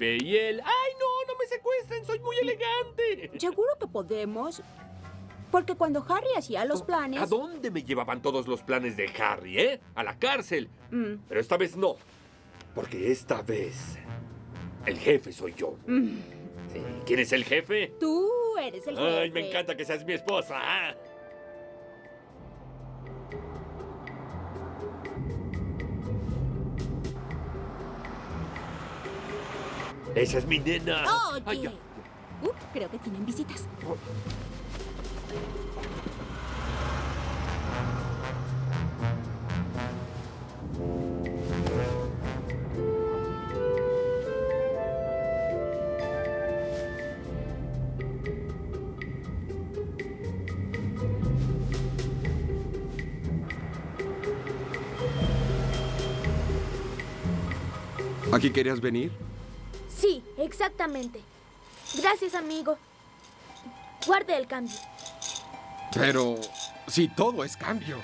y él... ¡Ay, no! ¡No me secuestren! ¡Soy muy elegante! Seguro que podemos. Porque cuando Harry hacía los planes... ¿A dónde me llevaban todos los planes de Harry, eh? A la cárcel. Mm, Pero esta vez no. Porque esta vez... El jefe soy yo. mm. Sí. ¿Quién es el jefe? Tú eres el jefe. Ay, me encanta que seas mi esposa. Esa es mi nena. Oye. Ay, ya. Uh, creo que tienen visitas. ¿Aquí querías venir? Sí, exactamente. Gracias, amigo. Guarde el cambio. Pero si todo es cambio.